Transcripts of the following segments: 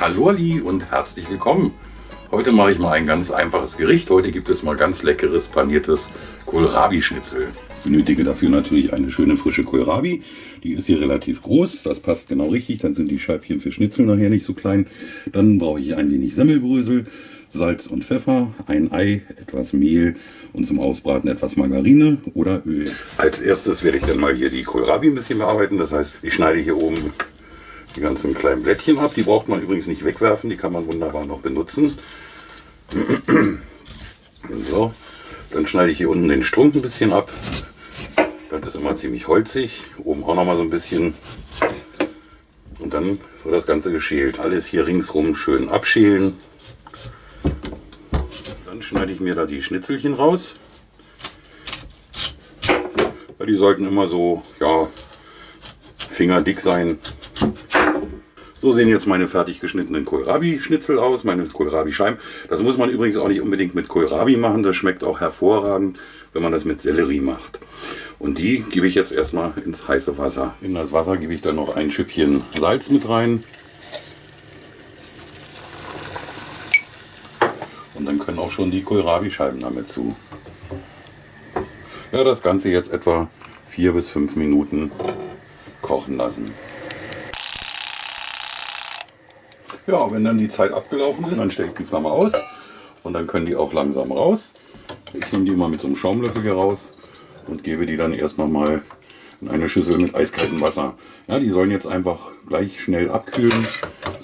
Hallo Ali und herzlich willkommen. Heute mache ich mal ein ganz einfaches Gericht. Heute gibt es mal ganz leckeres paniertes Kohlrabi-Schnitzel. Ich benötige dafür natürlich eine schöne frische Kohlrabi. Die ist hier relativ groß, das passt genau richtig. Dann sind die Scheibchen für Schnitzel nachher nicht so klein. Dann brauche ich ein wenig Semmelbrösel, Salz und Pfeffer, ein Ei, etwas Mehl und zum Ausbraten etwas Margarine oder Öl. Als erstes werde ich dann mal hier die Kohlrabi ein bisschen bearbeiten. Das heißt, ich schneide hier oben die ganzen kleinen Blättchen ab. Die braucht man übrigens nicht wegwerfen, die kann man wunderbar noch benutzen. so, dann schneide ich hier unten den Strunk ein bisschen ab. Das ist immer ziemlich holzig. Oben auch noch mal so ein bisschen. Und dann wird das Ganze geschält. Alles hier ringsrum schön abschälen. Dann schneide ich mir da die Schnitzelchen raus. Die sollten immer so, ja, fingerdick sein. So sehen jetzt meine fertig geschnittenen Kohlrabi-Schnitzel aus, meine Kohlrabi-Scheiben. Das muss man übrigens auch nicht unbedingt mit Kohlrabi machen, das schmeckt auch hervorragend, wenn man das mit Sellerie macht. Und die gebe ich jetzt erstmal ins heiße Wasser. In das Wasser gebe ich dann noch ein Schüppchen Salz mit rein. Und dann können auch schon die Kohlrabi-Scheiben damit zu. Ja, das Ganze jetzt etwa vier bis fünf Minuten kochen lassen. Ja, wenn dann die Zeit abgelaufen ist, dann stelle ich die Flamme aus und dann können die auch langsam raus. Ich nehme die mal mit so einem Schaumlöffel hier raus und gebe die dann erst noch mal in eine Schüssel mit eiskaltem Wasser. Ja, die sollen jetzt einfach gleich schnell abkühlen,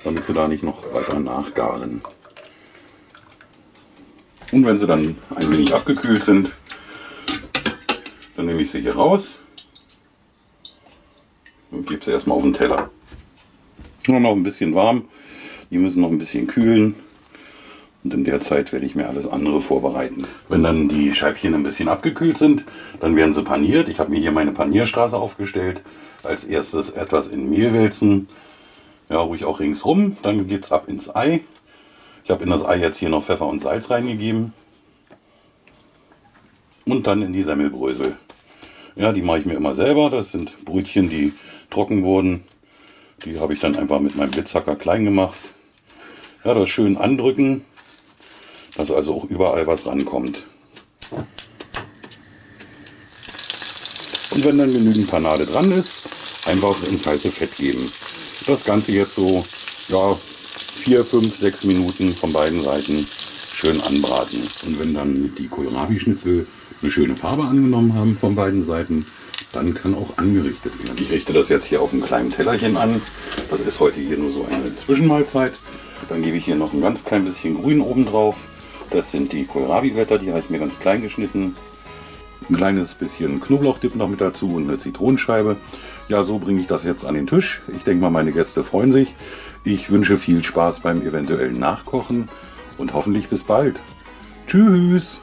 damit sie da nicht noch weiter nachgaren. Und wenn sie dann ein wenig abgekühlt sind, dann nehme ich sie hier raus und gebe sie erstmal auf den Teller. Nur noch ein bisschen warm, die müssen noch ein bisschen kühlen. Und in der Zeit werde ich mir alles andere vorbereiten. Wenn dann die Scheibchen ein bisschen abgekühlt sind, dann werden sie paniert. Ich habe mir hier meine Panierstraße aufgestellt. Als erstes etwas in Mehl wälzen. Ja, ruhig auch ringsrum. Dann geht es ab ins Ei. Ich habe in das Ei jetzt hier noch Pfeffer und Salz reingegeben. Und dann in die Semmelbrösel. Ja, die mache ich mir immer selber. Das sind Brötchen, die trocken wurden. Die habe ich dann einfach mit meinem Blitzhacker klein gemacht. Ja, das schön andrücken, dass also auch überall was rankommt. Und wenn dann genügend Panade dran ist, einfach ins heiße Fett geben. Das Ganze jetzt so ja, 4, 5, 6 Minuten von beiden Seiten schön anbraten. Und wenn dann die Kohlrabi-Schnitzel eine schöne Farbe angenommen haben von beiden Seiten, dann kann auch angerichtet werden. Ich richte das jetzt hier auf einem kleinen Tellerchen an. Das ist heute hier nur so eine Zwischenmahlzeit. Dann gebe ich hier noch ein ganz klein bisschen Grün oben drauf. Das sind die Kohlrabi-Blätter, die habe ich mir ganz klein geschnitten. Ein kleines bisschen Knoblauchdip noch mit dazu und eine Zitronenscheibe. Ja, so bringe ich das jetzt an den Tisch. Ich denke mal, meine Gäste freuen sich. Ich wünsche viel Spaß beim eventuellen Nachkochen und hoffentlich bis bald. Tschüss!